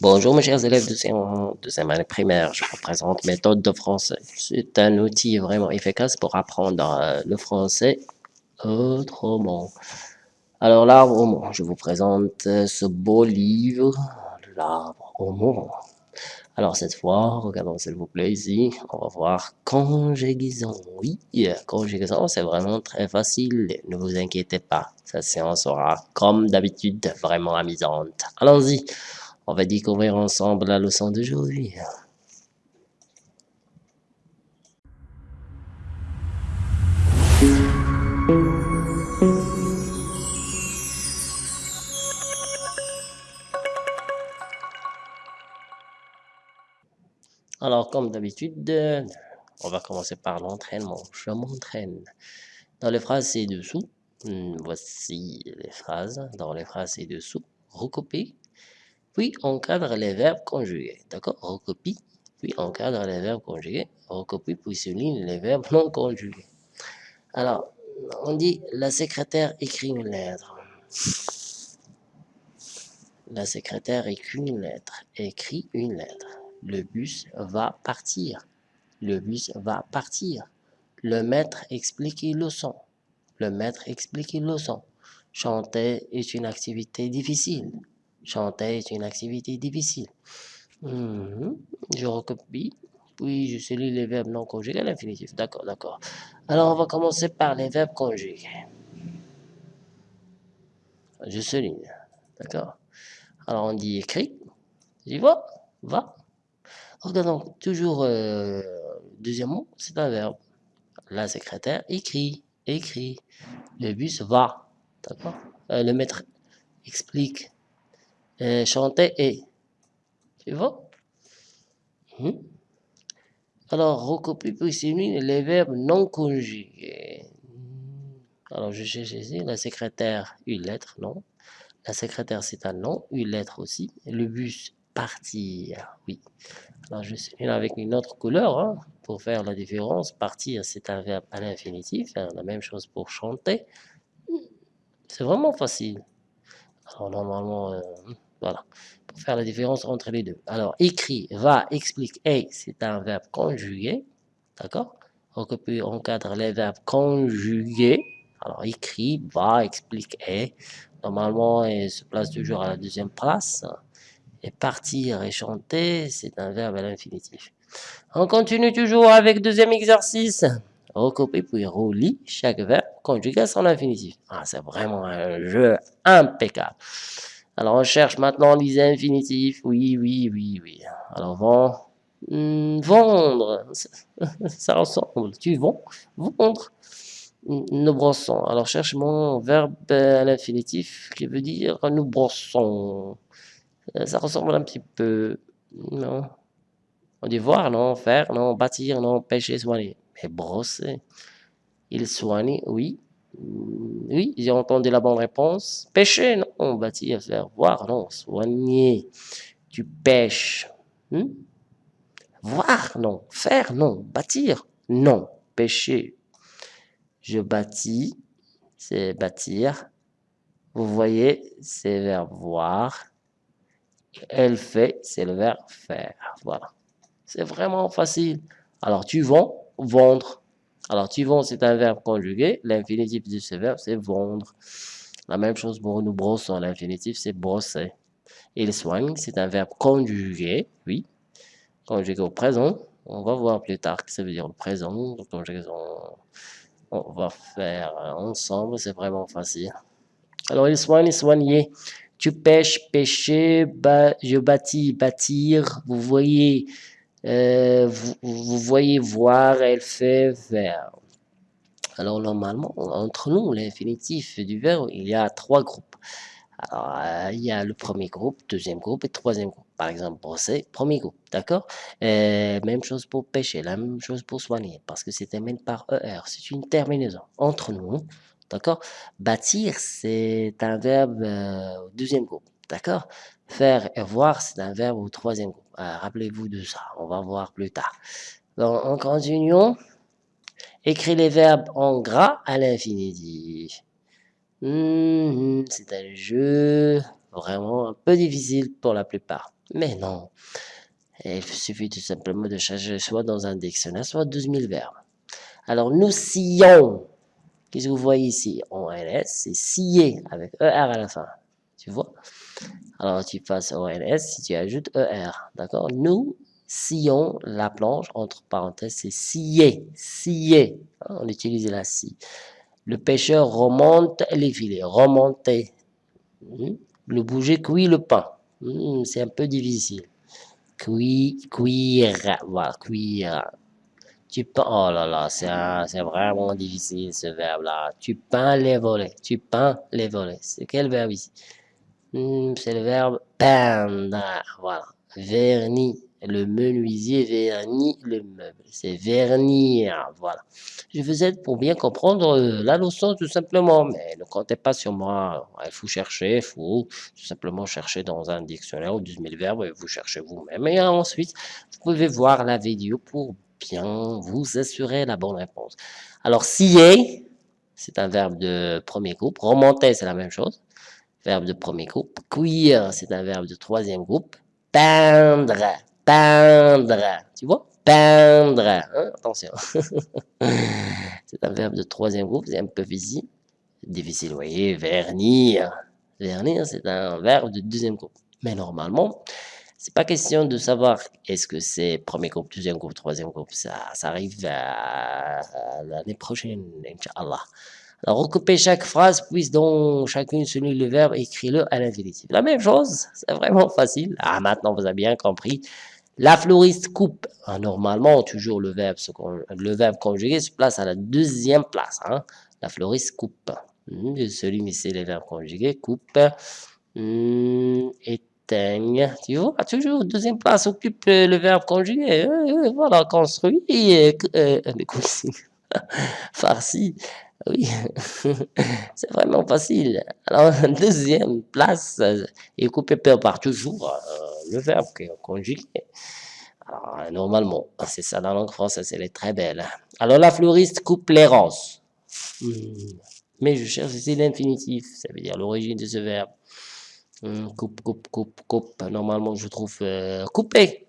Bonjour mes chers élèves de deuxième année primaire, je vous présente méthode de français. C'est un outil vraiment efficace pour apprendre euh, le français autrement. Alors l'arbre au monde, je vous présente euh, ce beau livre, l'arbre au monde. Alors cette fois, regardons s'il vous plaît ici, on va voir conjugaison. Oui, conjugaison c'est vraiment très facile, ne vous inquiétez pas. Cette séance sera comme d'habitude vraiment amusante. Allons-y. On va découvrir ensemble la leçon d'aujourd'hui. Alors, comme d'habitude, on va commencer par l'entraînement. Je m'entraîne. Dans les phrases ci-dessous, hmm, voici les phrases. Dans les phrases ci-dessous, recopier puis encadre les verbes conjugués. D'accord? Recopie, puis encadre les verbes conjugués. Recopie, puis souligne les verbes non conjugués. Alors, on dit la secrétaire écrit une lettre. La secrétaire écrit une lettre. Écrit une lettre. Le bus va partir. Le bus va partir. Le maître explique une leçon. Le maître explique une leçon. Chanter est une activité difficile. Chanter est une activité difficile. Mhm. Je recopie, puis je souligne les verbes non conjugués à l'infinitif. D'accord, d'accord. Alors, on va commencer par les verbes conjugués. Je souligne. D'accord Alors, on dit écrit. J'y vois Va. Regardons toujours, euh, deuxième mot, c'est un verbe. La secrétaire écrit, écrit. Le bus va. D'accord euh, Le maître explique, euh, chanter et. Tu vois? Hmm? Alors, recopie puis les verbes non conjugués. Alors, je cherche ici la secrétaire, une lettre, non. La secrétaire, c'est un nom, une lettre aussi. Le bus, partir, oui. Alors, je souligne avec une autre couleur hein, pour faire la différence. Partir, c'est un verbe à l'infinitif. La même chose pour chanter. C'est vraiment facile. Alors, normalement, euh, voilà, pour faire la différence entre les deux. Alors, écrit, va, explique, et, c'est un verbe conjugué. D'accord? On peut encadre les verbes conjugués. Alors, écrit, va, explique, et. Normalement, il se place toujours à la deuxième place. Et partir et chanter, c'est un verbe à l'infinitif. On continue toujours avec deuxième exercice. Recopier puis relie chaque verbe conjugué à son infinitif. Ah, c'est vraiment un jeu impeccable. Alors, on cherche maintenant les. Oui, oui, oui, oui. Alors, hmm, vendre, ça ressemble. Tu vends, vendre. Nous brossons. Alors, cherche mon verbe à l'infinitif qui veut dire nous brossons. Euh, ça ressemble un petit peu. Non? On dit voir, non? Faire, non? Bâtir, non? Pêcher, soigner. Mais brosser. Il soigne, oui. Oui, j'ai entendu la bonne réponse. Pêcher, non. Bâtir, faire voir, non. Soigner. Tu pêches. Hmm? Voir, non. Faire, non. Bâtir, non. Pêcher. Je bâtis, c'est bâtir. Vous voyez, c'est le verbe voir. Elle fait, c'est le verbe faire. Voilà. C'est vraiment facile. Alors, tu vends, vendre. Alors, tu vends, c'est un verbe conjugué. L'infinitif de ce verbe, c'est vendre. La même chose pour nous brossons. L'infinitif, c'est brosser. Il soigne, c'est un verbe conjugué. Oui. Conjugué au présent. On va voir plus tard que ça veut dire le présent. On va faire ensemble. C'est vraiment facile. Alors, il soigne, soigner. Tu pêches, pêcher. je bâtis, bâtir. Vous voyez euh, vous, voyez voir, elle fait vers. Alors normalement, entre nous, l'infinitif du verbe, il y a trois groupes. Alors, euh, il y a le premier groupe, deuxième groupe et troisième groupe. Par exemple, brosser, premier groupe, d'accord? Euh, Même chose pour pêcher, la même chose pour soigner, parce que c'est terminé par ER, c'est une terminaison entre nous, d'accord? Bâtir, c'est un verbe deuxième groupe, d'accord? Faire et voir, c'est un verbe au troisième groupe. Ah, rappelez-vous de ça, on va voir plus tard. Donc, en continuant, écris les verbes en gras à l'infinitif. Mhm, c'est un jeu. vraiment un peu difficile pour la plupart. Mais non, il suffit tout simplement de changer soit dans un dictionnaire, soit 12 000 verbes. Alors, nous sillons. Qu'est-ce que vous voyez ici? En LS, c'est scier avec ER à la fin. Tu vois Alors, tu passes au LS si tu ajoutes ER. D'accord? Nous sillons la planche, entre parenthèses, c'est scier. Scier. Hein, on utilise la scie. Le pêcheur remonte les filets. Remonter. Hmm? Le bouger cuit le pain. Hmm, c'est un peu difficile. Cuire, cuire, voilà, cuire. Tu peins, oh là là, c'est vraiment difficile ce verbe-là. Tu peins les volets, tu peins les volets. C'est quel verbe ici? C'est le verbe peindre, voilà. Vernis, le menuisier vernit le meuble. C'est vernir, voilà. Je faisais pour bien comprendre euh, la leçon tout simplement, mais ne comptez pas sur moi. Il faut chercher, il faut tout simplement chercher dans un dictionnaire ou 12 000 verbes et vous cherchez vous-même. Et ensuite, vous pouvez voir la vidéo pour bien vous assurer la bonne réponse. Alors, scier, c'est un verbe de premier groupe. Remonter, c'est la même chose. Verbe de premier groupe. Cuire, c'est un verbe de troisième groupe. Peindre, peindre. Tu vois Peindre. Hein? Attention. c'est un verbe de troisième groupe. C'est un peu difficile. Difficile, vous voyez. Vernir. Vernir, c'est un verbe de deuxième groupe. Mais normalement, c'est pas question de savoir est-ce que c'est premier groupe, deuxième groupe, troisième groupe. Ça, ça arrive l'année prochaine, Inch'Allah. Alors, recoupez chaque phrase, puis dans chacune selon le verbe, écris-le à l'infinitif. La même chose, c'est vraiment facile. Ah, maintenant, vous avez bien compris. La fleuriste coupe. Ah, normalement, toujours le verbe, le verbe conjugué se place à la deuxième place. Hein. La fleuriste coupe. Hmm, celui c'est le verbe conjugué, coupe. Hmm, et tu vois, toujours deuxième place occupe euh, le verbe conjugué. Euh, euh, voilà, construit et farci. Oui, c'est vraiment facile. Alors, deuxième place est coupé par toujours le verbe conjugué. Alors, normalement, c'est ça la langue française, elle est très belle. Alors, la fleuriste coupe les. Hmm. Mais je cherche ici l'infinitif, ça veut dire l'origine de ce verbe. Hum, coupe, coupe, coupe, coupe. Normalement, je trouve euh, couper.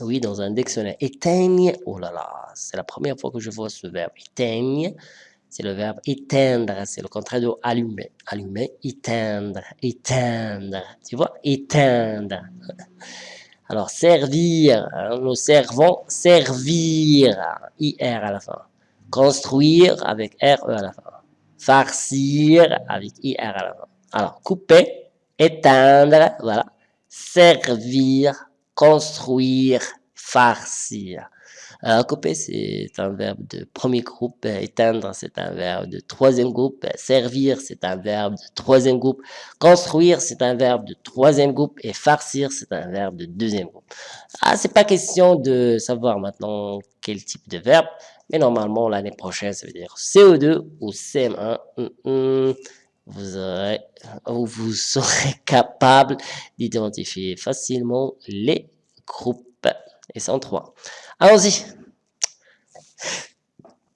Oui, dans un dictionnaire. Éteigne. Oh là là, c'est la première fois que je vois ce verbe. Éteigne. C'est le verbe éteindre. C'est le contraire de allumer. Allumer, éteindre, éteindre. Tu vois? Éteindre. Alors, servir. Hein, nous servons, servir. IR à la fin. Construire avec RE à la fin. Farcir avec IR à la fin. Alors, couper éteindre, voilà, servir, construire, farcir. Alors, couper, c'est un verbe de premier groupe, éteindre, c'est un verbe de troisième groupe, servir, c'est un verbe de troisième groupe, construire, c'est un verbe de troisième groupe, et farcir, c'est un verbe de deuxième groupe. Ah, c'est pas question de savoir maintenant quel type de verbe, mais normalement, l'année prochaine, ça veut dire CO2 ou CM1 vous, aurez, vous serez capable d'identifier facilement les groupes. Et sont trois. Allons-y.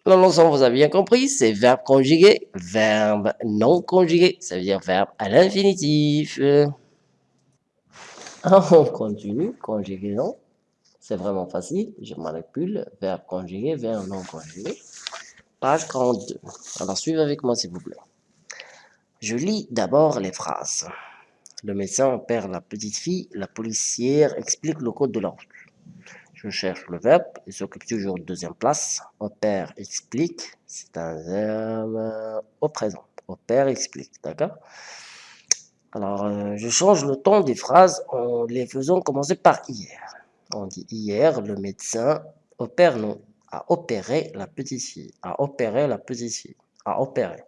L'ensemble, vous avez bien compris, c'est verbe conjugué, verbe non conjugué, ça veut dire verbe à l'infinitif. On continue, conjugaison. C'est vraiment facile. Je manipule verbe conjugué, verbe non conjugué. Page 42. Alors, suivez avec moi, s'il vous plaît. Je lis d'abord les phrases. Le médecin opère la petite fille, la policière explique le code de la route. Je cherche le verbe, il s'occupe toujours de deuxième place. Opère, explique, c'est un verbe au présent. Opère, explique, d'accord? Alors, euh, je change le ton des phrases en les faisant commencer par hier. On dit hier, le médecin opère, non, a opéré la petite fille, a opéré la petite fille, a opéré.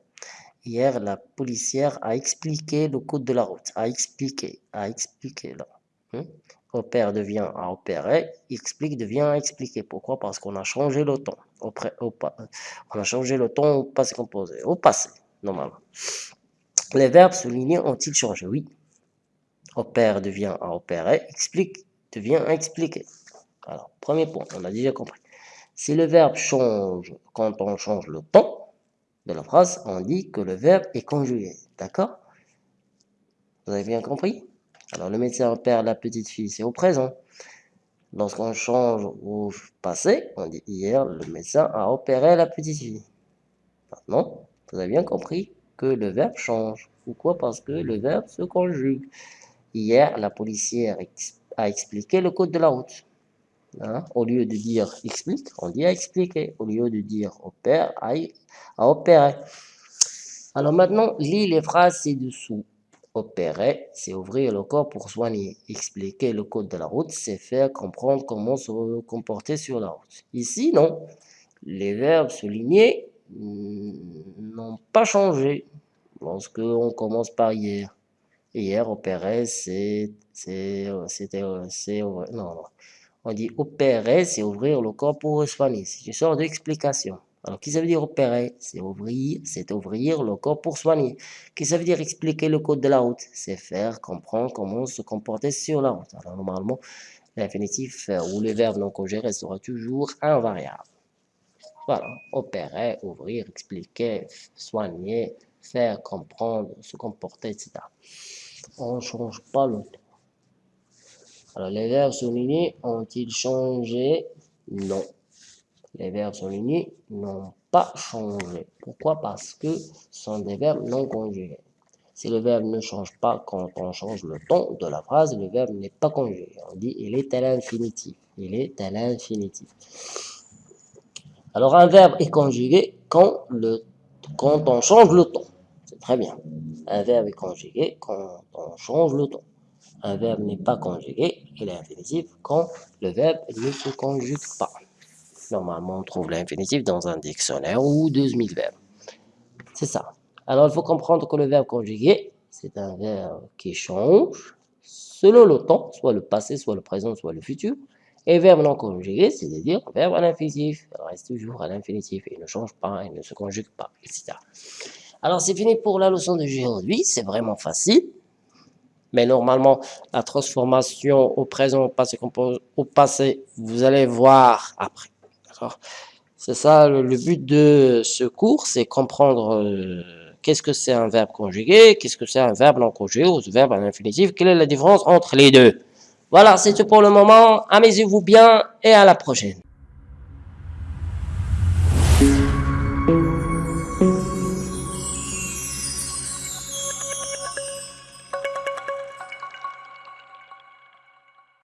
Hier, la policière a expliqué le code de la route. A expliqué, a expliqué là. Opère devient à opérer, explique devient expliquer. Pourquoi? Parce qu'on a changé le. Au, on a changé le ton au passé composé. Au passé, normalement. Les verbes soulignés ont-ils changé? Oui. Opère devient à opérer, explique devient à expliquer. Alors, premier point, on a déjà compris. Si le verbe change quand on change le ton, de la phrase, on dit que le verbe est conjugué. D'accord? Vous avez bien compris? Alors, le médecin opère la petite fille, c'est au présent. Lorsqu'on change au passé, on dit hier, le médecin a opéré la petite fille. Maintenant, vous avez bien compris que le verbe change. Pourquoi? Parce que le verbe se conjugue. Hier, la policière a expliqué le code de la route. Hein? Au lieu de dire explique, on dit a expliqué. Au lieu de dire opère, a, a opéré. Alors maintenant, lis les phrases ci-dessous. Opérer, c'est ouvrir le corps pour soigner. Expliquer le code de la route, c'est faire comprendre comment se comporter sur la route. Ici, non. Les verbes soulignés n'ont pas changé lorsque on commence par hier. Hier, opérer, c'est, c'était, non, non. On dit opérer, c'est ouvrir le corps pour soigner. C'est une sorte d'explication. Alors, qui ça veut dire opérer? C'est ouvrir, c'est ouvrir le corps pour soigner. Qu'est-ce que ça veut dire expliquer le code de la route? C'est faire comprendre comment se comporter sur la route. Alors, normalement, l'infinitif euh, ou le verbe non conjugué sera toujours invariable. Voilà, opérer, ouvrir, expliquer, soigner, faire comprendre, se comporter, etc. On ne change pas le temps. Alors, les verbes soulignés ont-ils changé? Non. Les verbes soulignés n'ont pas changé. Pourquoi? Parce que ce sont des verbes non conjugués. Si le verbe ne change pas quand on change le ton de la phrase, le verbe n'est pas conjugué. On dit il est à l'infinitif. Il est à l'infinitif. Alors un verbe est conjugué quand, quand on change le ton. C'est très bien. Un verbe est conjugué quand on change le ton. Un verbe n'est pas conjugué, il est infinitif quand le verbe ne se conjugue pas. Normalement, on trouve l'infinitif dans un dictionnaire ou 2000 verbes. C'est ça. Alors, il faut comprendre que le verbe conjugué, c'est un verbe qui change selon le temps, soit le passé, soit le présent, soit le futur. Et verbe non conjugué, c'est-à-dire verbe à l'infinitif. Reste toujours à l'infinitif. Il ne change pas, il ne se conjugue pas, etc. Alors, c'est fini pour la leçon d'aujourd'hui. C'est vraiment facile. Mais normalement, la transformation au présent, au passé, au passé, vous allez voir après. C'est ça le, but de ce cours, c'est comprendre euh, qu'est-ce que c'est un verbe conjugué, qu'est-ce que c'est un verbe non conjugué ou un verbe à l'infinitif, quelle est la différence entre les deux? Voilà, c'est tout pour le moment. Amusez-vous bien et à la prochaine.